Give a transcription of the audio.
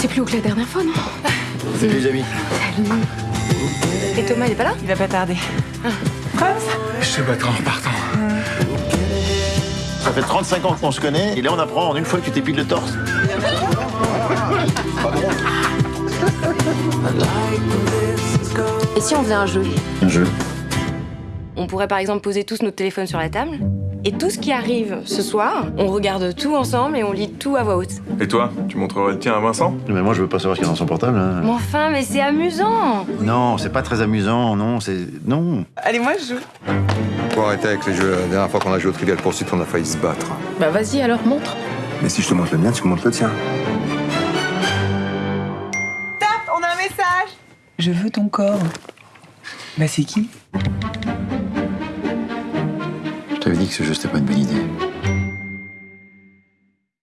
c'est plus haut que la dernière fois, non Salut les amis. Et Thomas, il est pas là Il va pas tarder. Je te battrai en partant. Ça fait 35 ans qu'on se connaît et là on apprend en une fois que tu t'épiles le torse. Et si on faisait un jeu Un jeu. On pourrait par exemple poser tous nos téléphones sur la table. Et tout ce qui arrive ce soir, on regarde tout ensemble et on lit tout à voix haute. Et toi, tu montrerais le tien à Vincent? Mais moi je veux pas savoir ce qu'il y a dans son portable. hein. Mais enfin, mais c'est amusant Non, c'est pas très amusant, non, c'est. Non. Allez, moi je joue. Faut arrêter avec les jeux. La dernière fois qu'on a joué au Trivial Pursuit, on a failli se battre. Bah vas-y alors, montre. Mais si je te montre le mien, tu me montres le tien. Tape, on a un message. Je veux ton corps. Bah c'est qui? T'avais dit que ce jeu c'était pas une bonne idée.